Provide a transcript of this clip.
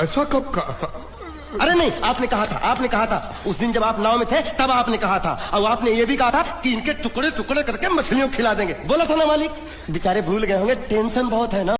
ऐसा कब कहा था? अरे नहीं, आपने कहा था, आपने कहा था। उस दिन जब आप नाव में थे, तब आपने कहा था। और आपने ये भी कहा था कि इनके टुकड़े टुकड़े करके मछलियों खिला देंगे। बोला था ना मालिक? बेचारे भूल गए होंगे, टेंशन बहुत है ना।